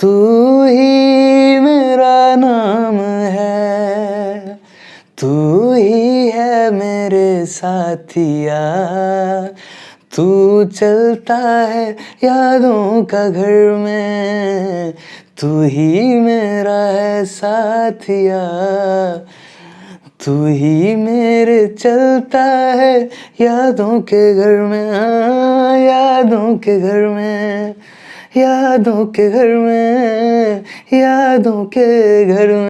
तू ही मेरा नाम है, तू ही है मेरे साथिया। तू चलता है यादों का घर में, तू ही मेरा है साथिया। तू ही मेरे चलता है यादों के घर में हाँ, यादों के घर में यादों के घर में यादों के घर में।